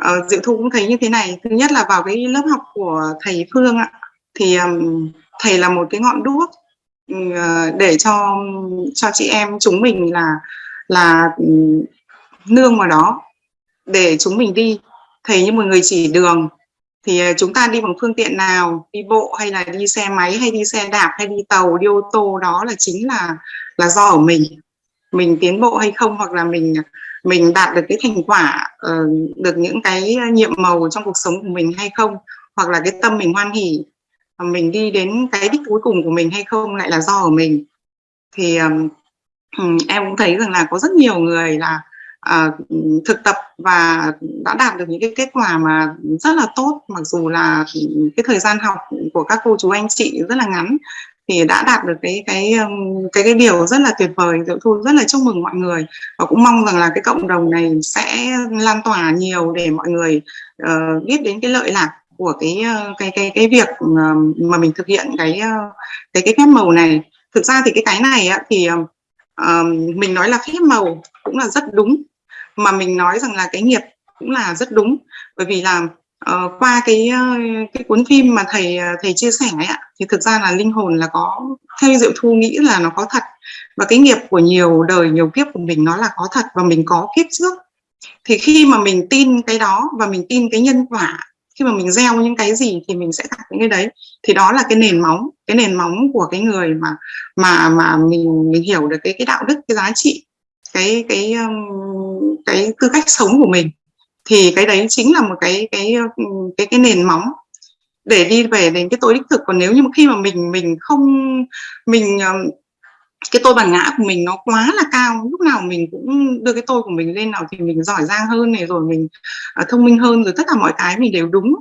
Ờ, uh, Diệu Thu cũng thấy như thế này. Thứ nhất là vào cái lớp học của thầy Phương ạ. Thì um, thầy là một cái ngọn đuốc uh, để cho cho chị em chúng mình là là um, nương vào đó để chúng mình đi. Thầy như một người chỉ đường. Thì ờ, chúng ta đi bằng phương tiện nào đi bộ hay là đi xe máy hay đi xe đạp hay đi tàu đi ô tô đó là chính là là do ở mình. Mình tiến bộ hay không hoặc là mình mình đạt được cái thành quả uh, được những cái ờ, nhiệm màu trong cuộc sống của mình hay không hoặc là cái tâm mình hoan hỉ ờ, mình đi đến cái đích cuối cùng của mình hay không lại là do ở mình. Thì um, em cũng thấy rằng là có rất nhiều người là uh, thực tập và đã đạt được những cái kết quả mà rất là tốt mặc dù là cái thời gian học của các cô chú anh chị rất là ngắn thì đã đạt được cái cái um, cái cái điều rất là tuyệt vời diệu thu. Rất là chúc mừng mọi người và cũng mong rằng là cái cộng đồng này sẽ lan tỏa nhiều để mọi người uh, biết đến cái lợi lạc của cái ờ, cái cái cái việc ờ, mà mình thực hiện cái cái cái phép màu này. Thực ra thì cái cái này á, thì uh, mình nói là phép màu cũng là rất đúng mà mình nói rằng là cái nghiệp cũng là rất đúng. Bởi vì là uh, qua cái uh, cái cuốn phim mà thầy ờ, thầy chia sẻ ấy ạ thì thực ra là linh hồn là có theo diệu thu nghĩ là nó có thật. Và cái nghiệp của nhiều đời nhiều kiếp của mình nó là có thật và mình có kiếp trước. Thì khi mà mình tin cái đó và mình tin cái nhân quả khi mà mình gieo những cái gì thì mình sẽ gặp những cái đấy. Thì đó là cái nền móng cái nền móng của cái người mà mà mà mình mình hiểu được cái cái đạo đức cái giá trị cái cái cái tư cách sống của mình thì cái đấy chính là một cái cái ừ, cái cái nền móng để đi về đến cái tôi đích thực. Còn nếu như khi mà mình mình không mình ờ, cái tôi bản ngã của mình nó quá là cao lúc nào mình cũng đưa cái tôi của mình lên nào thì mình giỏi giang hơn này rồi mình uh, thông minh hơn rồi tất cả mọi cái mình đều đúng.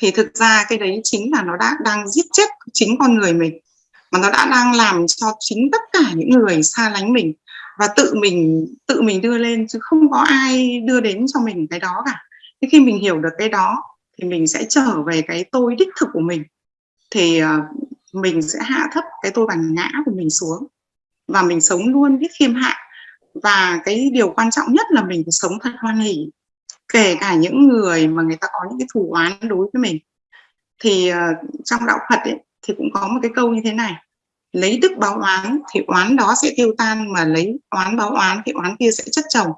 Thì thực ra cái đấy chính là nó đã đang giết chết chính con người mình mà nó đã đang làm cho chính tất cả những người xa lánh mình và tự mình tự mình đưa lên chứ không có ai đưa đến cho mình cái đó cả. Thế khi mình hiểu được cái đó thì mình sẽ trở về cái tôi đích thực của mình. Thì ờ, mình sẽ hạ thấp cái tôi bản ngã của mình xuống và mình sống luôn biết khiêm hạ. Và cái điều quan trọng nhất là mình phải sống thật hoan hỷ. Kể cả những người mà người ta có những cái thù oán đối với mình. Thì ờ, trong đạo Phật ấy, thì cũng có một cái câu như thế này lấy đức báo oán thì oán đó sẽ tiêu tan, mà lấy oán báo oán thì oán kia sẽ chất chồng.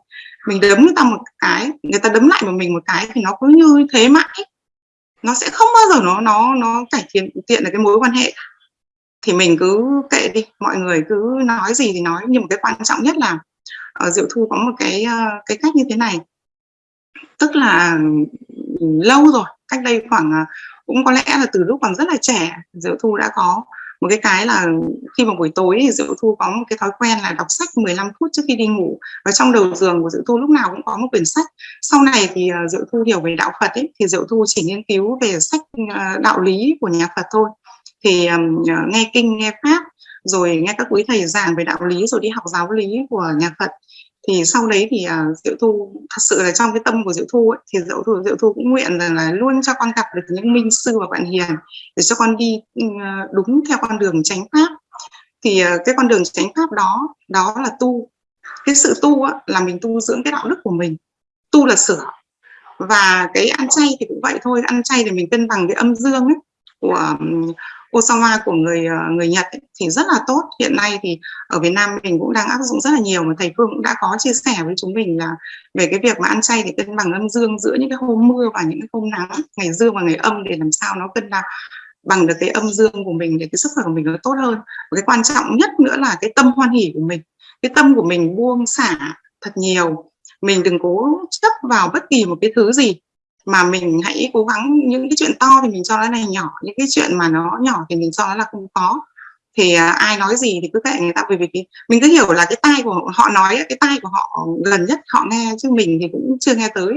Mình đấm người ta một cái, người ta đấm lại vào mình một cái thì nó cứ như thế mãi. Nó sẽ không bao giờ nó nó nó cải thiện, tiện được cái mối quan hệ. Thì mình cứ kệ đi, mọi người cứ nói gì thì nói. Nhưng mà cái quan trọng nhất là ở diệu thu có một cái ờ, cái cách như thế này. Tức là ừ, lâu rồi, cách đây khoảng ờ, cũng có lẽ là từ lúc còn rất là trẻ, diệu thu đã có một cái cái là khi mà buổi tối thì Diệu Thu có một cái thói quen là đọc sách 15 phút trước khi đi ngủ. Và trong đầu giường của Diệu Thu lúc nào cũng có một quyển sách. Sau này thì ờ, Diệu Thu hiểu về đạo Phật ấy thì Diệu Thu chỉ nghiên cứu về sách ờ, đạo lý của nhà Phật thôi. Thì um, nghe kinh nghe pháp rồi nghe các quý thầy giảng về đạo lý rồi đi học giáo lý của nhà Phật thì sau đấy thì uh, diệu thu thật sự là trong cái tâm của diệu thu ấy, thì diệu thu diệu thu cũng nguyện rằng là luôn cho con gặp được những minh sư và bạn hiền để cho con đi uh, đúng theo con đường chánh pháp. Thì uh, cái con đường chánh pháp đó đó là tu. Cái sự tu á, là mình tu dưỡng cái đạo đức của mình. Tu là sửa. Và cái ăn chay thì cũng vậy thôi. Ăn chay thì mình cân bằng cái âm dương ấy của Osawa của người ờ, người Nhật ấy, thì rất là tốt. Hiện nay thì ở Việt Nam mình cũng đang áp dụng rất là nhiều mà thầy Phương cũng đã có chia sẻ với chúng mình là về cái việc mà ăn chay thì cân bằng âm dương giữa những cái hôm mưa và những cái hôm nắng ngày dương và ngày âm để làm sao nó cân bằng bằng được cái âm dương của mình để cái sức khỏe của mình nó tốt hơn. Và cái quan trọng nhất nữa là cái tâm hoan hỷ của mình. Cái tâm của mình buông xả thật nhiều. Mình đừng cố chấp vào bất kỳ một cái thứ gì mà mình hãy cố gắng những cái chuyện to thì mình cho nó là nhỏ những cái chuyện mà nó nhỏ thì mình cho nó là không có thì à, ai nói gì thì cứ kệ người ta bởi vì cái, mình cứ hiểu là cái tai của họ nói cái tai của họ gần nhất họ nghe chứ mình thì cũng chưa nghe tới.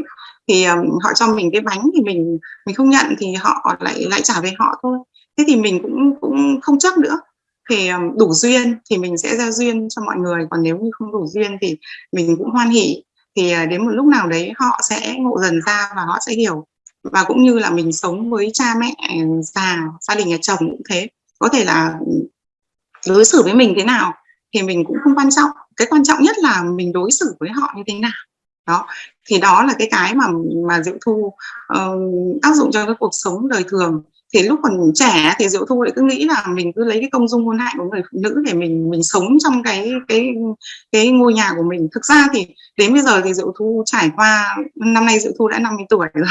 Thì um, họ cho mình cái bánh thì mình mình không nhận thì họ lại lại trả về họ thôi. Thế thì mình cũng cũng không chấp nữa. Thì um, đủ duyên thì mình sẽ giao duyên cho mọi người còn nếu như không đủ duyên thì mình cũng hoan hỉ thì à, đến một lúc nào đấy họ sẽ ngộ dần ra và họ sẽ hiểu. Và cũng như là mình sống với cha mẹ già gia đình nhà chồng cũng thế. Có thể là ừ, đối xử với mình thế nào thì mình cũng không quan trọng. Cái quan trọng nhất là mình đối xử với họ như thế nào. Đó. Thì đó là cái cái mà mà diệu thu uh, áp dụng cho cái cuộc sống đời thường thì lúc còn trẻ thì diệu thu lại cứ nghĩ là mình cứ lấy cái công dung hôn hạnh của người phụ nữ để mình mình sống trong cái cái cái ngôi nhà của mình. Thực ra thì đến bây giờ thì diệu thu trải qua năm nay diệu thu đã 50 tuổi rồi.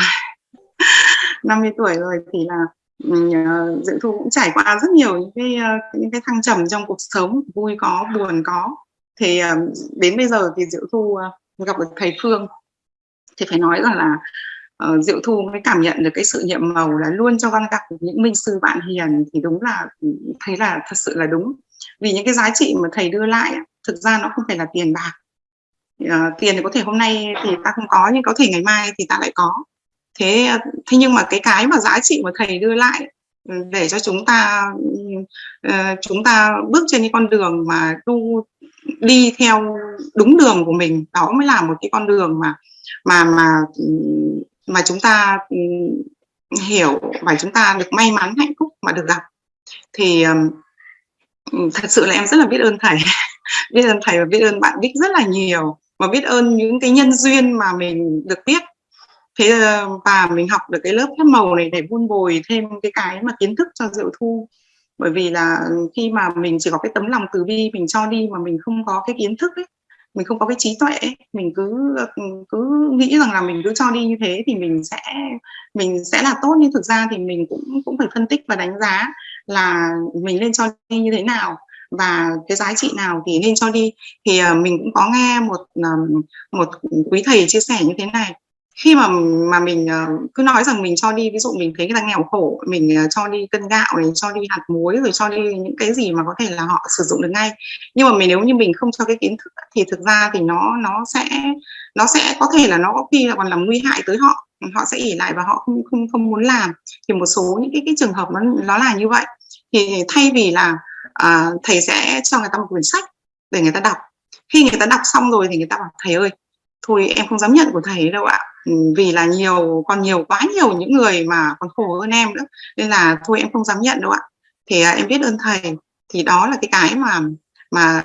50 tuổi rồi thì là uh, diệu thu cũng trải qua rất nhiều những cái uh, những cái thăng trầm trong cuộc sống vui có buồn có. Thì uh, đến bây giờ thì diệu thu uh, gặp được thầy phương. Thì phải nói rằng là uh, Diệu Thu mới cảm nhận được cái sự nhiệm màu là luôn cho văn gặp những minh sư bạn hiền thì đúng là thấy là thật sự là đúng. Vì những cái giá trị mà thầy đưa lại thực ra nó không phải là tiền bạc. Uh, tiền thì có thể hôm nay thì ta không có nhưng có thể ngày mai thì ta lại có. Thế thế nhưng mà cái cái mà giá trị mà thầy đưa lại ừ, để cho chúng ta uh, chúng ta bước trên cái con đường mà tu đi theo đúng đường của mình đó mới là một cái con đường mà mà mà ừ, mà chúng ta ừ, hiểu và chúng ta được may mắn hạnh phúc mà được gặp, thì ừ, thật sự là em rất là biết ơn thầy. Biết ơn thầy và biết ơn bạn Bích rất là nhiều và biết ơn những cái nhân duyên mà mình được biết. Thế ờ, và mình học được cái lớp phép màu này để vun bồi thêm cái cái mà kiến thức cho diệu thu. Bởi vì là khi mà mình chỉ có cái tấm lòng từ bi mình cho đi mà mình không có cái kiến thức ấy mình không có cái trí tuệ mình cứ cứ nghĩ rằng là mình cứ cho đi như thế thì mình sẽ mình sẽ là tốt. Nhưng thực ra thì mình cũng cũng phải phân tích và đánh giá là mình nên cho đi như thế nào và cái giá trị nào thì nên cho đi. Thì ờ, mình cũng có nghe một một quý thầy chia sẻ như thế này khi mà mà mình ờ, cứ nói rằng mình cho đi ví dụ mình thấy người ta nghèo khổ mình ờ, cho đi cân gạo này cho đi hạt muối rồi cho đi những cái gì mà có thể là họ sử dụng được ngay. Nhưng mà mình nếu như mình không cho cái kiến thức thì thực ra thì nó nó sẽ nó sẽ có thể là nó có khi là còn làm nguy hại tới họ họ sẽ ỉ lại và họ không không không muốn làm. Thì một số những cái cái trường hợp nó nó là như vậy. Thì thay vì là à, thầy sẽ cho người ta một quyển sách để người ta đọc. Khi người ta đọc xong rồi thì người ta bảo thầy ơi thôi em không dám nhận của thầy đâu ạ. Ừ, vì là nhiều còn nhiều quá nhiều những người mà còn khổ hơn em nữa nên là thôi em không dám nhận đâu ạ. Thì à, em biết ơn thầy thì đó là cái cái mà mà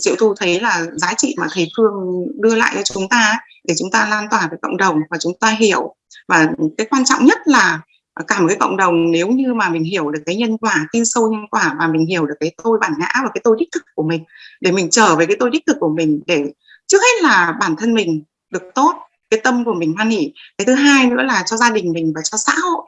diệu thu thấy là giá trị mà thầy phương đưa lại cho chúng ta để chúng ta lan tỏa với cộng đồng và chúng ta hiểu. Và cái quan trọng nhất là cả một cái cộng đồng nếu như mà mình hiểu được cái nhân quả tin sâu nhân quả và mình hiểu được cái tôi bản ngã và cái tôi đích thực của mình để mình trở về cái tôi đích thực của mình để trước hết là bản thân mình được tốt cái tâm của mình hoan hỉ. Cái thứ hai nữa là cho gia đình mình và cho xã hội.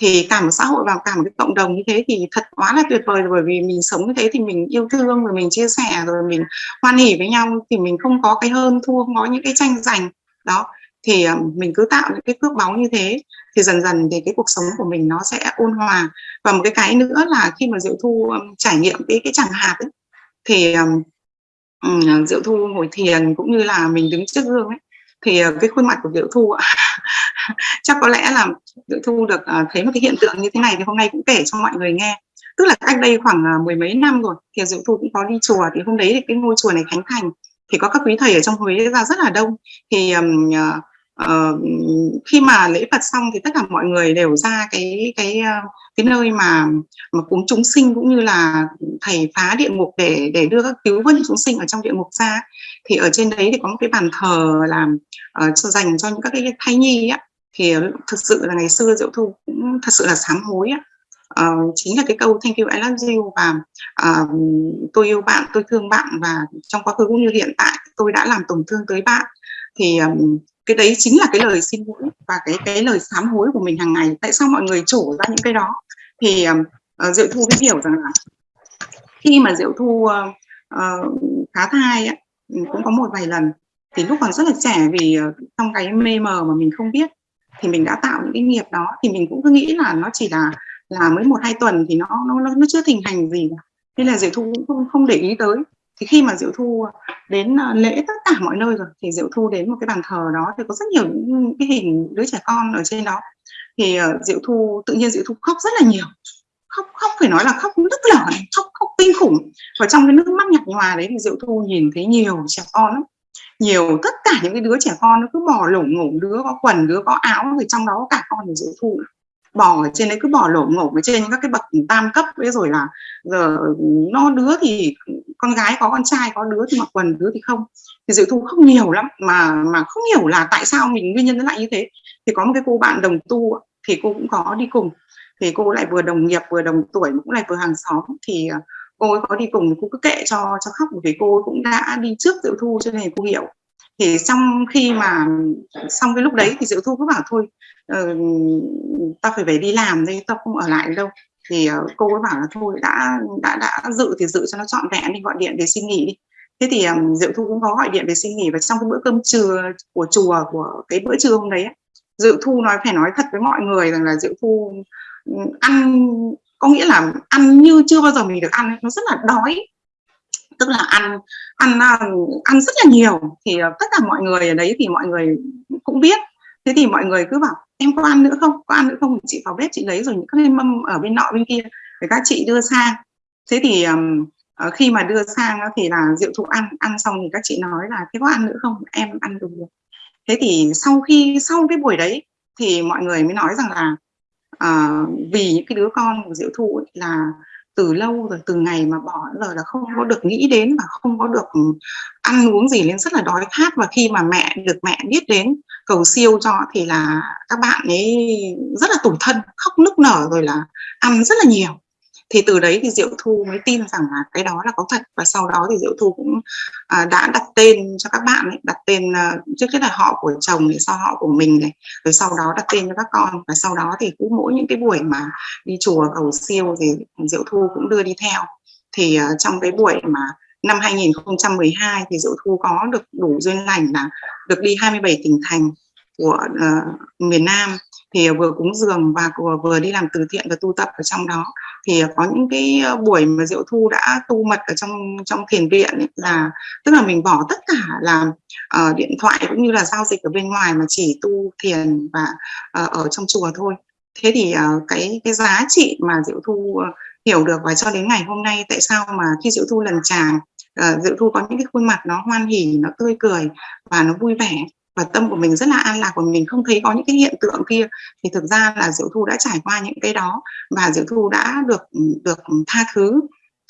Thì cả một xã hội và cả một cái cộng đồng như thế thì thật quá là tuyệt vời bởi vì mình sống như thế thì mình yêu thương rồi mình chia sẻ rồi mình hoan hỉ với nhau thì mình không có cái hơn thua không có những cái tranh giành. Đó thì ờ, mình cứ tạo những cái cước báu như thế thì dần dần thì cái cuộc sống của mình nó sẽ ôn hòa. Và một cái cái nữa là khi mà diệu thu ờ, trải nghiệm cái cái chẳng hạt ấy, thì um, diệu thu ngồi thiền cũng như là mình đứng trước gương ấy thì ờ, cái khuôn mặt của Diệu Thu chắc có lẽ là Diệu Thu được ờ, thấy một cái hiện tượng như thế này thì hôm nay cũng kể cho mọi người nghe. Tức là cách đây khoảng ờ, mười mấy năm rồi thì Diệu Thu cũng có đi chùa thì hôm đấy thì cái ngôi chùa này khánh thành thì có các quý thầy ở trong Huế ra rất là đông. Thì um, uh, khi mà lễ Phật xong thì tất cả mọi người đều ra cái cái ờ, cái nơi mà mà cúng chúng sinh cũng như là thầy phá địa ngục để để đưa các cứu vớt chúng sinh ở trong địa ngục ra. Thì ở trên đấy thì có một cái bàn thờ làm uh, ờ, cho dành cho những các cái thai nhi á. Thì thực sự là ngày xưa diệu thu cũng thật sự là sám hối á. Uh, chính là cái câu thank you I love you và uh, tôi yêu bạn tôi thương bạn và trong quá khứ cũng như hiện tại tôi đã làm tổn thương tới bạn. Thì um, cái đấy chính là cái lời xin lỗi và cái cái lời sám hối của mình hàng ngày. Tại sao mọi người trổ ra những cái đó? Thì uh, diệu thu mới hiểu rằng là khi mà diệu thu uh, uh, phá thai ừ, cũng có một vài lần thì lúc còn rất là trẻ vì uh, trong cái mê mờ mà mình không biết thì mình đã tạo những cái nghiệp đó. Thì mình cũng cứ nghĩ là nó chỉ là là mới một hai tuần thì nó nó nó chưa thình hành gì nên là diệu thu cũng không, không để ý tới thì khi mà diệu thu ờ, đến ờ, lễ tất cả mọi nơi rồi, thì diệu thu đến một cái bàn thờ đó, thì có rất nhiều những cái hình đứa trẻ con ở trên đó. Thì ờ, diệu thu, tự nhiên diệu thu khóc rất là nhiều. Khóc khóc phải nói là khóc nức lở khóc khóc kinh khủng. Và trong cái nước mắt nhạt nhòa đấy thì diệu thu nhìn thấy nhiều trẻ con lắm. Nhiều, tất cả những cái đứa trẻ con nó cứ bò lủng ngủng, đứa có quần, đứa có áo, thì trong đó có cả con của diệu thu. nữa bò ở trên đấy, cứ bò lổ ngổ ở trên các cái bậc tam cấp ấy, rồi là giờ nó đứa thì con gái có, con trai có, đứa thì mặc quần, đứa thì không. Thì dự thu không nhiều lắm, mà mà không hiểu là tại sao mình, nguyên nhân nó lại như thế. Thì có một cái cô bạn đồng tu thì cô cũng có đi cùng. Thì cô lại vừa đồng nghiệp, vừa đồng tuổi cũng lại vừa hàng xóm. Thì ờ, cô ấy có đi cùng, cô cứ kệ cho cho khóc. Bởi vì cô cũng đã đi trước dự Thu cho nên cô hiểu thì trong khi mà xong cái lúc đấy thì Diệu Thu cứ bảo thôi ờ, uh, ta phải về đi làm đi tao không ở lại đâu. Thì uh, cô ấy bảo là thôi đã đã đã dự thì dự cho nó trọn vẹn đi gọi điện về xin nghỉ đi. Thế thì um, Diệu Thu cũng có gọi điện về xin nghỉ và trong cái bữa cơm trưa của chùa của cái bữa trưa hôm đấy Diệu Thu nói phải nói thật với mọi người rằng là Diệu Thu ăn có nghĩa là ăn như chưa bao giờ mình được ăn nó rất là đói tức là ăn ăn à, ăn rất là nhiều. Thì ờ, tất cả mọi người ở đấy thì mọi người cũng biết. Thế thì mọi người cứ bảo em có ăn nữa không? Có ăn nữa không? Chị vào bếp chị lấy rồi những cái mâm ở bên nọ bên kia để các chị đưa sang. Thế thì um, khi mà đưa sang thì là rượu thụ ăn ăn xong thì các chị nói là thế có ăn nữa không? Em ăn được thế thì sau khi sau cái buổi đấy thì mọi người mới nói rằng là uh, vì những cái đứa con của diệu thu ấy là từ lâu rồi, từ ngày mà bỏ giờ là không có được nghĩ đến và không có được ừ, ăn uống gì nên rất là đói khát. Và khi mà mẹ, được mẹ biết đến cầu siêu cho thì là các bạn ấy rất là tủi thân, khóc nức nở rồi là ăn rất là nhiều thì từ đấy thì Diệu Thu mới tin rằng là cái đó là có thật. Và sau đó thì Diệu Thu cũng à, đã đặt tên cho các bạn ấy, đặt tên à, trước hết là họ của chồng thì sau họ của mình này rồi sau đó đặt tên cho các con. Và sau đó thì cứ mỗi những cái buổi mà đi chùa cầu siêu thì Diệu Thu cũng đưa đi theo. Thì uh, trong cái buổi mà năm 2012 thì Diệu Thu có được đủ duyên lành là được đi 27 tỉnh thành của uh, miền Nam thì vừa cúng dường và vừa, vừa đi làm từ thiện và tu tập ở trong đó. Thì có những cái ờ, buổi mà diệu thu đã tu mật ở trong trong thiền viện ấy, là tức là mình bỏ tất cả là uh, điện thoại cũng như là giao dịch ở bên ngoài mà chỉ tu thiền và uh, ở trong chùa thôi. Thế thì uh, cái cái giá trị mà diệu thu uh, hiểu được và cho đến ngày hôm nay tại sao mà khi diệu thu lần tràng uh, diệu thu có những cái khuôn mặt nó hoan hỉ nó tươi cười và nó vui vẻ? Và tâm của mình rất là an lạc của mình không thấy có những cái hiện tượng kia. Thì thực ra là diệu thu đã trải qua những cái đó và diệu thu đã được được tha thứ.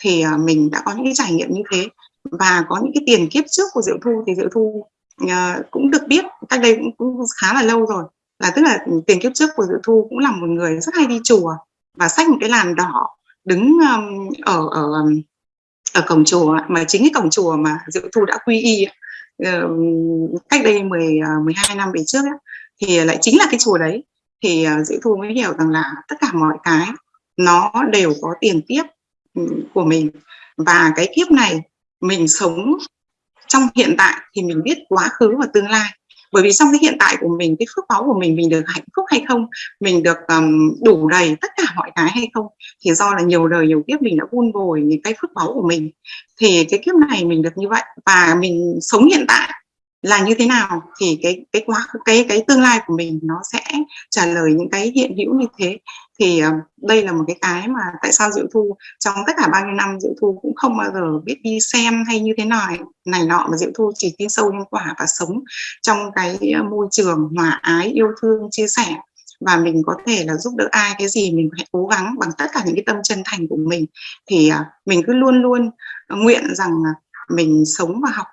Thì à, mình đã có những cái trải nghiệm như thế. Và có những cái tiền kiếp trước của diệu thu thì diệu thu uh, cũng được biết cách đây cũng, cũng khá là lâu rồi. Là tức là tiền kiếp trước của diệu thu cũng là một người rất hay đi chùa và xách một cái làn đỏ đứng um, ở ở ở cổng chùa. Mà chính cái cổng chùa mà diệu thu đã quy y cách đây 10 12 à, năm về trước ấy, thì lại chính là cái chùa đấy. Thì à, Dĩ Thu mới hiểu rằng là tất cả mọi cái nó đều có tiền kiếp của mình. Và cái kiếp này mình sống trong hiện tại thì mình biết quá khứ và tương lai bởi vì trong cái hiện tại của mình cái phước báo của mình mình được hạnh phúc hay không mình được um, đủ đầy tất cả mọi cái hay không thì do là nhiều đời nhiều kiếp mình đã vun bồi những cái phước báo của mình thì cái kiếp này mình được như vậy và mình sống hiện tại là như thế nào thì cái cái quá, cái cái tương lai của mình nó sẽ trả lời những cái hiện hữu như thế. Thì ờ, đây là một cái cái mà tại sao diệu thu, trong tất cả bao nhiêu năm diệu thu cũng không bao giờ biết đi xem hay như thế nào, này nọ mà diệu thu chỉ tin sâu nhân quả và sống trong cái ờ, môi trường hòa ái, yêu thương, chia sẻ. Và mình có thể là giúp đỡ ai cái gì mình hãy cố gắng bằng tất cả những cái tâm chân thành của mình. Thì ờ, mình cứ luôn luôn nguyện rằng mình sống và học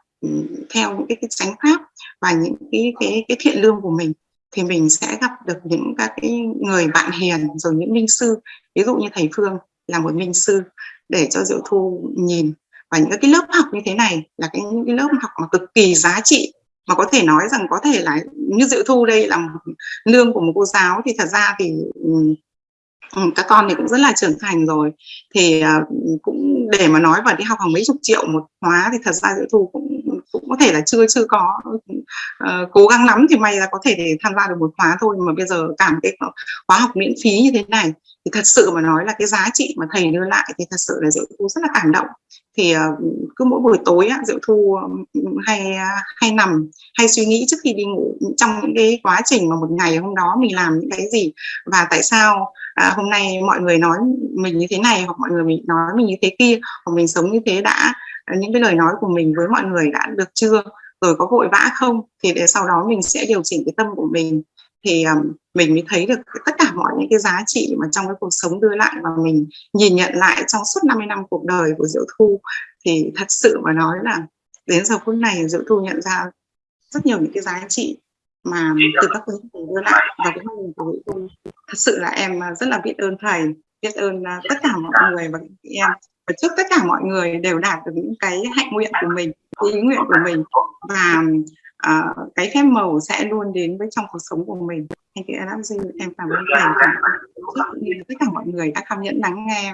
theo những cái, cái chánh pháp và những cái, cái cái thiện lương của mình thì mình sẽ gặp được những các cái người bạn hiền rồi những minh sư. Ví dụ như thầy Phương là một minh sư để cho Diệu Thu nhìn. Và những cái lớp học như thế này là cái những cái lớp học mà cực kỳ giá trị mà có thể nói rằng có thể là như Diệu Thu đây là một lương của một cô giáo thì thật ra thì ừ, các con thì cũng rất là trưởng thành rồi. Thì à, cũng để mà nói và đi học hàng mấy chục triệu một khóa thì thật ra Diệu Thu cũng có thể là chưa chưa có. Uh, cố gắng lắm thì may là có thể để tham gia được một khóa thôi mà bây giờ cảm cái khóa học miễn phí như thế này thì thật sự mà nói là cái giá trị mà thầy đưa lại thì thật sự là Diệu Thu rất là cảm động. Thì uh, cứ mỗi buổi tối á, Diệu Thu hay à, hay nằm hay suy nghĩ trước khi đi ngủ trong những cái quá trình mà một ngày hôm đó mình làm những cái gì và tại sao à, hôm nay mọi người nói mình như thế này hoặc mọi người mình nói mình như thế kia hoặc mình sống như thế đã những cái lời nói của mình với mọi người đã được chưa rồi có vội vã không thì để sau đó mình sẽ điều chỉnh cái tâm của mình. Thì um, mình mới thấy được tất cả mọi những cái giá trị mà trong cái cuộc sống đưa lại và mình nhìn nhận lại trong suốt 50 năm cuộc đời của Diệu Thu. Thì thật sự mà nói là đến giờ phút này Diệu Thu nhận ra rất nhiều những cái giá trị mà từ các quý thầy đưa lại và cái mong của Diệu Thu. Thật sự là em à, rất là biết ơn thầy biết ơn à, tất cả mọi người và em và chúc tất cả mọi người đều đạt được những cái hạnh nguyện của mình ý nguyện của mình. Và uh, cái phép màu sẽ luôn đến với trong cuộc sống của mình. Anh chị đã love em cảm ơn thầy. Và tất cả mọi người đã cảm nhận lắng nghe.